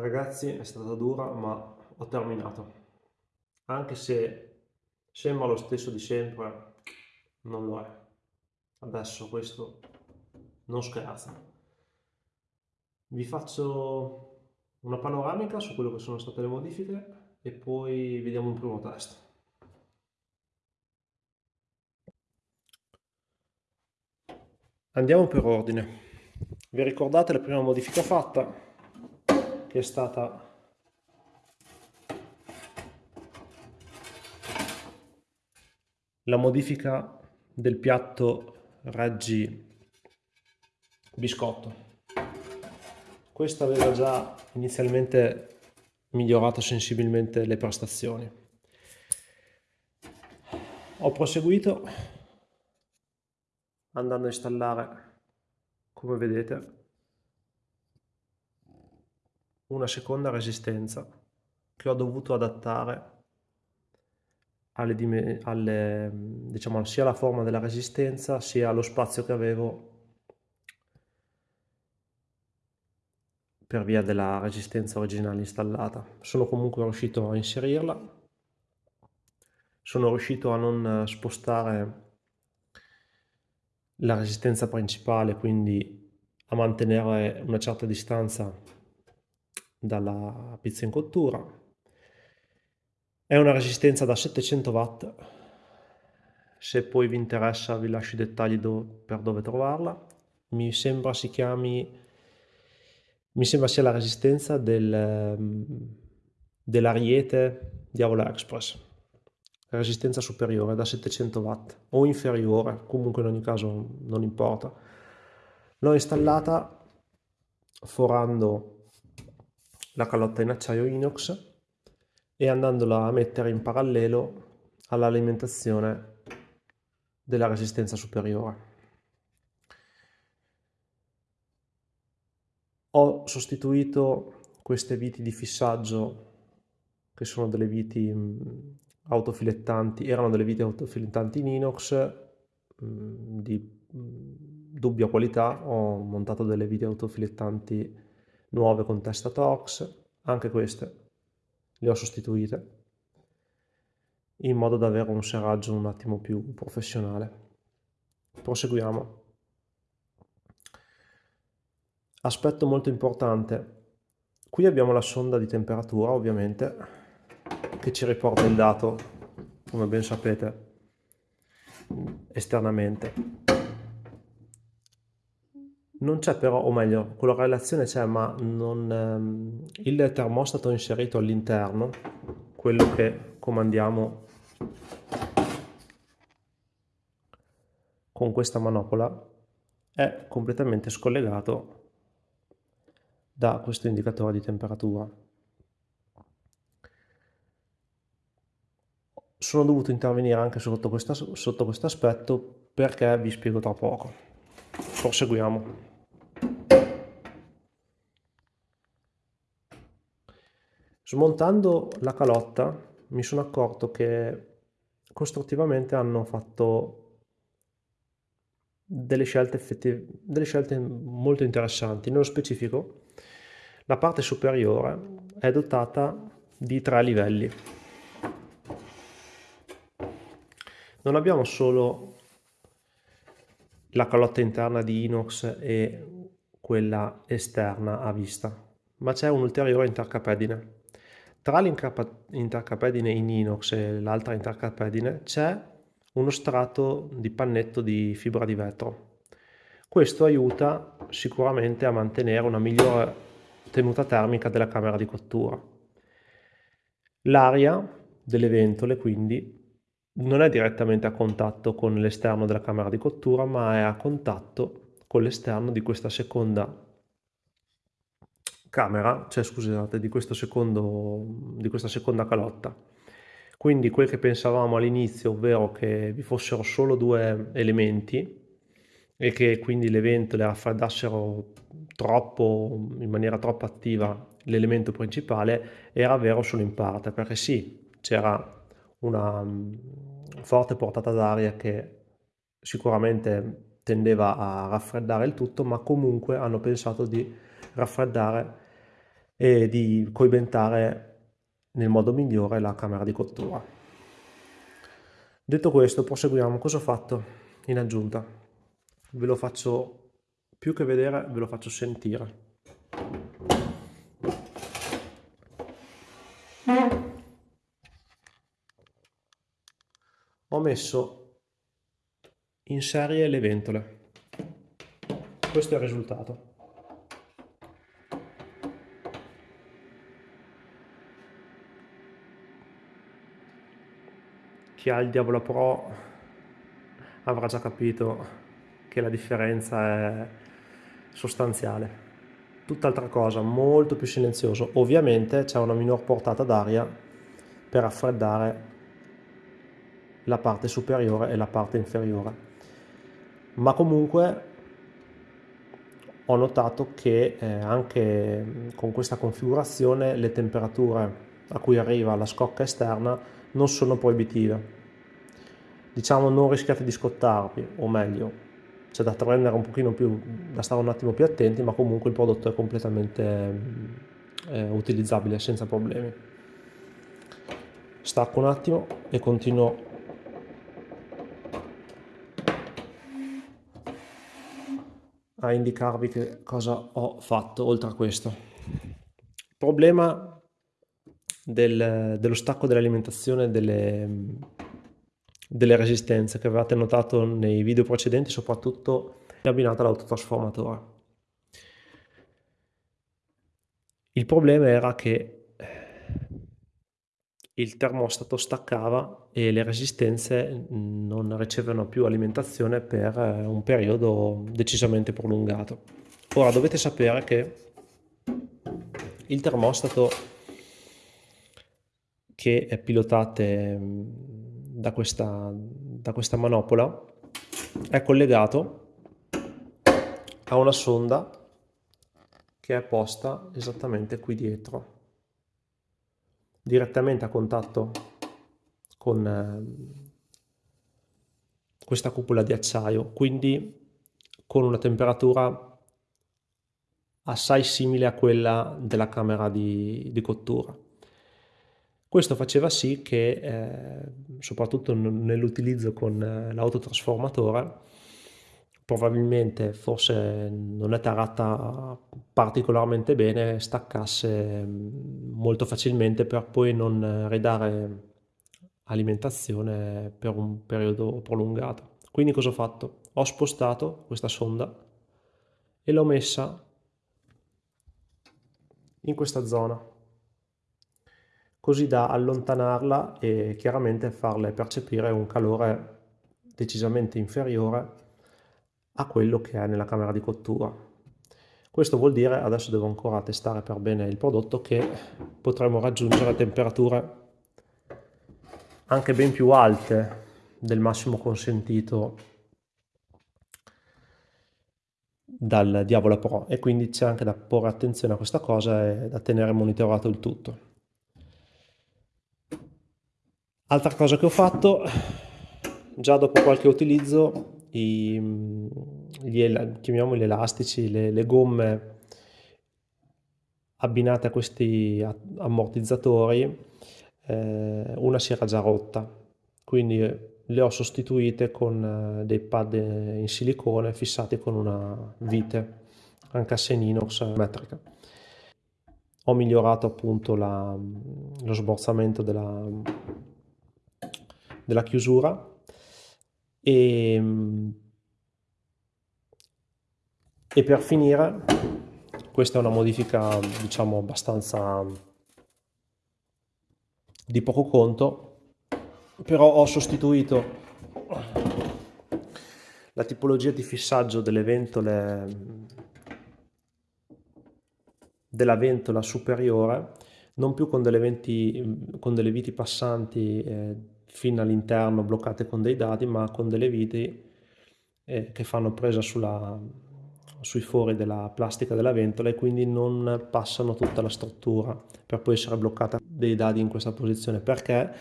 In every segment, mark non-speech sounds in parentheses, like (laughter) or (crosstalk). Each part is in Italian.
Ragazzi è stata dura ma ho terminato. Anche se sembra lo stesso di sempre, non lo è. Adesso questo non scherza. Vi faccio una panoramica su quello che sono state le modifiche e poi vediamo un primo test. Andiamo per ordine. Vi ricordate la prima modifica fatta? Che è stata la modifica del piatto Reggi biscotto. Questo aveva già inizialmente migliorato sensibilmente le prestazioni. Ho proseguito andando a installare, come vedete, una seconda resistenza che ho dovuto adattare alle, alle, diciamo, sia alla forma della resistenza sia allo spazio che avevo per via della resistenza originale installata. Sono comunque riuscito a inserirla, sono riuscito a non spostare la resistenza principale, quindi a mantenere una certa distanza dalla pizza in cottura. È una resistenza da 700 watt, se poi vi interessa vi lascio i dettagli do, per dove trovarla. Mi sembra si chiami, mi sembra sia la resistenza del, dell'Ariete Diavola Express, resistenza superiore da 700 watt o inferiore, comunque in ogni caso non importa. L'ho installata forando la calotta in acciaio inox e andandola a mettere in parallelo all'alimentazione della resistenza superiore. Ho sostituito queste viti di fissaggio che sono delle viti autofilettanti, erano delle viti autofilettanti in inox di dubbia qualità, ho montato delle viti autofilettanti nuove con testa Torx, anche queste le ho sostituite in modo da avere un serraggio un attimo più professionale. Proseguiamo. Aspetto molto importante. Qui abbiamo la sonda di temperatura, ovviamente, che ci riporta il dato, come ben sapete, esternamente. Non c'è però, o meglio, quella relazione c'è, ma non, ehm, il termostato inserito all'interno, quello che comandiamo con questa manopola, è completamente scollegato da questo indicatore di temperatura. Sono dovuto intervenire anche sotto, questa, sotto questo aspetto perché vi spiego tra poco. Proseguiamo. Smontando la calotta mi sono accorto che costruttivamente hanno fatto delle scelte, delle scelte molto interessanti. Nello specifico, la parte superiore è dotata di tre livelli. Non abbiamo solo la calotta interna di inox e quella esterna a vista, ma c'è un ulteriore intercapedine. Tra l'intercapedine in inox e l'altra intercapedine c'è uno strato di pannetto di fibra di vetro. Questo aiuta sicuramente a mantenere una migliore tenuta termica della camera di cottura. L'aria delle ventole quindi non è direttamente a contatto con l'esterno della camera di cottura ma è a contatto con l'esterno di questa seconda camera, cioè scusate, di, questo secondo, di questa seconda calotta. Quindi quel che pensavamo all'inizio, ovvero che vi fossero solo due elementi e che quindi le ventole raffreddassero troppo, in maniera troppo attiva l'elemento principale, era vero solo in parte, perché sì, c'era una mm, forte portata d'aria che sicuramente tendeva a raffreddare il tutto, ma comunque hanno pensato di raffreddare e di coibentare nel modo migliore la camera di cottura. Detto questo proseguiamo, cosa ho fatto in aggiunta? Ve lo faccio più che vedere, ve lo faccio sentire. Ho messo in serie le ventole. Questo è il risultato. Chi ha il Diavolo Pro avrà già capito che la differenza è sostanziale. Tutt'altra cosa, molto più silenzioso. Ovviamente c'è una minor portata d'aria per raffreddare la parte superiore e la parte inferiore. Ma comunque ho notato che eh, anche con questa configurazione le temperature a cui arriva la scocca esterna non sono proibitive diciamo non rischiate di scottarvi, o meglio, c'è da prendere un pochino più, da stare un attimo più attenti, ma comunque il prodotto è completamente eh, utilizzabile senza problemi. Stacco un attimo e continuo a indicarvi che cosa ho fatto oltre a questo. Problema del, dello stacco dell'alimentazione delle delle resistenze che avevate notato nei video precedenti, soprattutto abbinata all'autotrasformatore. Il problema era che il termostato staccava e le resistenze non ricevevano più alimentazione per un periodo decisamente prolungato. Ora dovete sapere che il termostato che pilotate da questa, da questa manopola è collegato a una sonda che è posta esattamente qui dietro direttamente a contatto con eh, questa cupola di acciaio quindi con una temperatura assai simile a quella della camera di, di cottura questo faceva sì che, eh, soprattutto nell'utilizzo con eh, l'autotrasformatore, probabilmente forse non è tarata particolarmente bene, staccasse mm, molto facilmente per poi non ridare alimentazione per un periodo prolungato. Quindi cosa ho fatto? Ho spostato questa sonda e l'ho messa in questa zona così da allontanarla e chiaramente farle percepire un calore decisamente inferiore a quello che è nella camera di cottura. Questo vuol dire, adesso devo ancora testare per bene il prodotto, che potremo raggiungere temperature anche ben più alte del massimo consentito dal Diavola Pro e quindi c'è anche da porre attenzione a questa cosa e da tenere monitorato il tutto. Altra cosa che ho fatto, già dopo qualche utilizzo, i, gli, chiamiamoli elastici, le, le gomme abbinate a questi ammortizzatori, eh, una si era già rotta, quindi le ho sostituite con eh, dei pad in silicone fissati con una vite, anche a inox metrica. Ho migliorato appunto la, lo sborzamento della, della chiusura. E, e per finire questa è una modifica diciamo abbastanza di poco conto però ho sostituito la tipologia di fissaggio delle ventole della ventola superiore non più con delle, venti, con delle viti passanti eh, fino all'interno bloccate con dei dadi ma con delle viti eh, che fanno presa sulla, sui fori della plastica della ventola e quindi non passano tutta la struttura per poi essere bloccata dei dadi in questa posizione. Perché?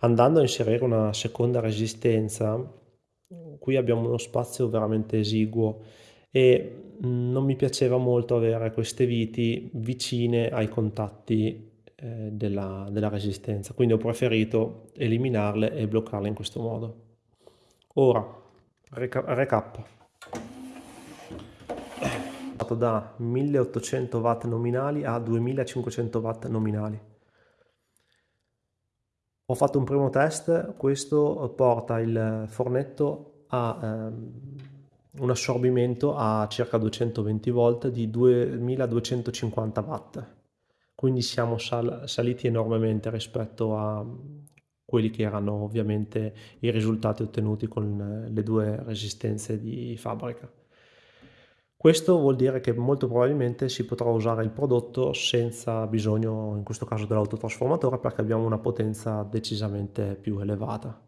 Andando a inserire una seconda resistenza qui abbiamo uno spazio veramente esiguo e non mi piaceva molto avere queste viti vicine ai contatti eh, della, della resistenza, quindi ho preferito eliminarle e bloccarle in questo modo. Ora, recap. Da 1800 watt nominali a 2500 watt nominali. Ho fatto un primo test, questo porta il fornetto a ehm, un assorbimento a circa 220 volt di 2250 watt. Quindi siamo sal saliti enormemente rispetto a quelli che erano ovviamente i risultati ottenuti con le due resistenze di fabbrica. Questo vuol dire che molto probabilmente si potrà usare il prodotto senza bisogno, in questo caso, dell'autotrasformatore perché abbiamo una potenza decisamente più elevata.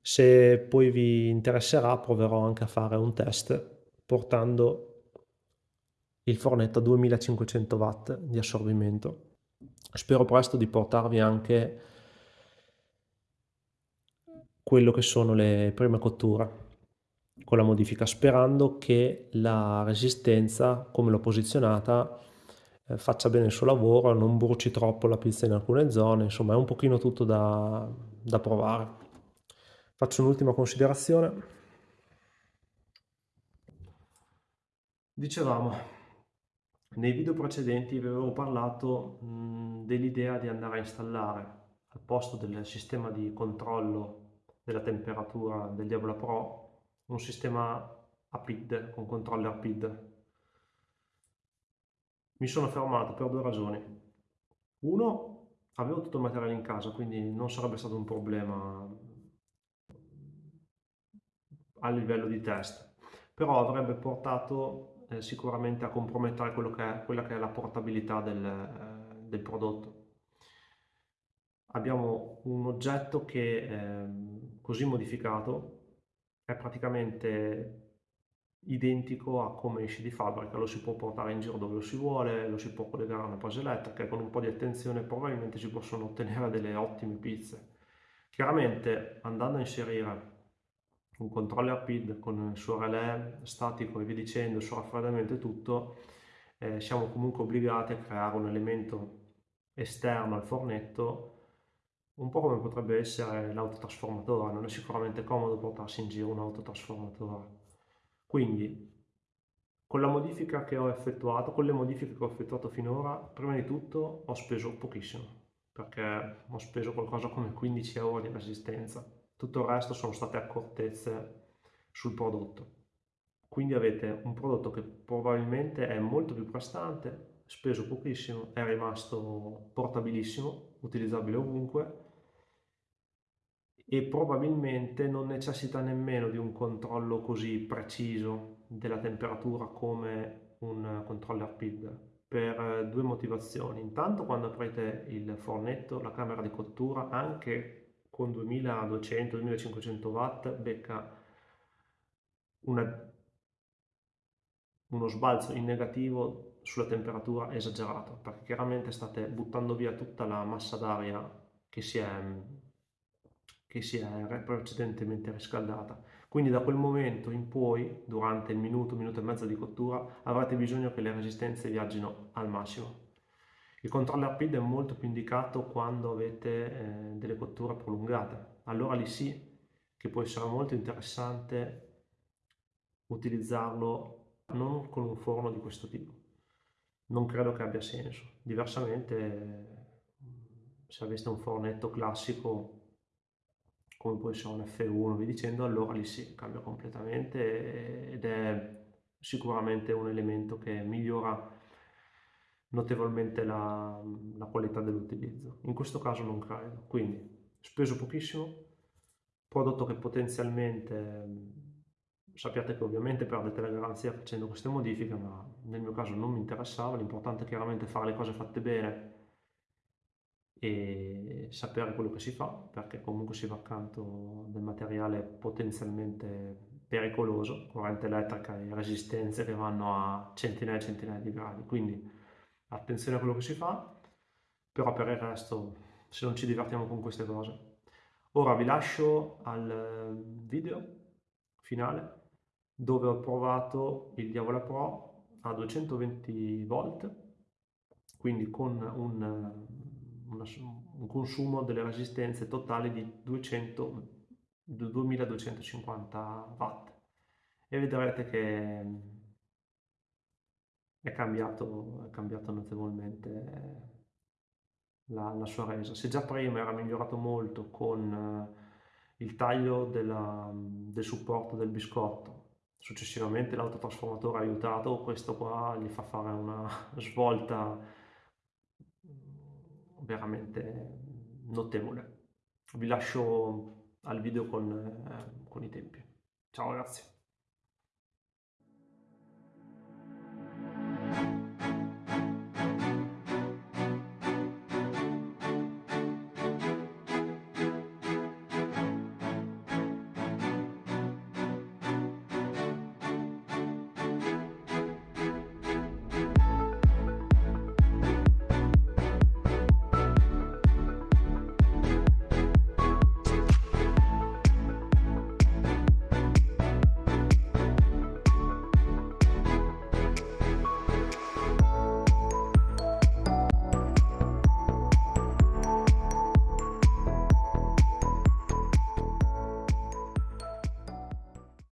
Se poi vi interesserà proverò anche a fare un test portando il fornetto a 2500 watt di assorbimento. Spero presto di portarvi anche quello che sono le prime cotture con la modifica, sperando che la resistenza, come l'ho posizionata, eh, faccia bene il suo lavoro, non bruci troppo la pizza in alcune zone, insomma è un pochino tutto da, da provare. Faccio un'ultima considerazione. Dicevamo, nei video precedenti vi avevo parlato dell'idea di andare a installare al posto del sistema di controllo della temperatura del Diablo Pro un sistema a PID, con controller PID. Mi sono fermato per due ragioni. Uno, avevo tutto il materiale in casa, quindi non sarebbe stato un problema a livello di test, però avrebbe portato eh, sicuramente a compromettere che è, quella che è la portabilità del, eh, del prodotto. Abbiamo un oggetto che eh, così modificato è praticamente identico a come esce di fabbrica, lo si può portare in giro dove lo si vuole, lo si può collegare a una presa elettrica e con un po' di attenzione probabilmente si possono ottenere delle ottime pizze. Chiaramente andando a inserire un controller PID con il suo relè statico e via dicendo, il suo raffreddamento e tutto, eh, siamo comunque obbligati a creare un elemento esterno al fornetto un po' come potrebbe essere l'autotrasformatore, non è sicuramente comodo portarsi in giro un autotrasformatore. Quindi, con la modifica che ho effettuato, con le modifiche che ho effettuato finora, prima di tutto ho speso pochissimo, perché ho speso qualcosa come 15 euro di resistenza. Tutto il resto sono state accortezze sul prodotto. Quindi avete un prodotto che probabilmente è molto più prestante, speso pochissimo, è rimasto portabilissimo, utilizzabile ovunque e probabilmente non necessita nemmeno di un controllo così preciso della temperatura come un controller PID per eh, due motivazioni. Intanto quando aprite il fornetto, la camera di cottura, anche con 2200-2500 watt becca una, uno sbalzo in negativo sulla temperatura esagerato perché chiaramente state buttando via tutta la massa d'aria che si è che si è precedentemente riscaldata. Quindi da quel momento in poi, durante il minuto, minuto e mezzo di cottura, avrete bisogno che le resistenze viaggino al massimo. Il controller PID è molto più indicato quando avete eh, delle cotture prolungate. Allora lì sì che può essere molto interessante utilizzarlo non con un forno di questo tipo. Non credo che abbia senso. Diversamente, se aveste un fornetto classico come può essere un F1, vi dicendo, allora lì si cambia completamente ed è sicuramente un elemento che migliora notevolmente la, la qualità dell'utilizzo. In questo caso non credo, quindi speso pochissimo, prodotto che potenzialmente sappiate che ovviamente perdete la garanzia facendo queste modifiche, ma nel mio caso non mi interessava, l'importante è chiaramente fare le cose fatte bene e sapere quello che si fa, perché comunque si va accanto del materiale potenzialmente pericoloso, corrente elettrica e resistenze che vanno a centinaia e centinaia di gradi, quindi attenzione a quello che si fa, però per il resto se non ci divertiamo con queste cose. Ora vi lascio al video finale dove ho provato il Diavola Pro a 220 volt, quindi con un, una, un consumo delle resistenze totali di 200, 2250 watt e vedrete che è cambiato, è cambiato notevolmente la, la, sua resa. Se già prima era migliorato molto con il taglio della, del supporto del biscotto, successivamente l'autotrasformatore ha aiutato, questo qua gli fa fare una (laughs) svolta veramente notevole. Vi lascio al video con, eh, con i tempi. Ciao ragazzi!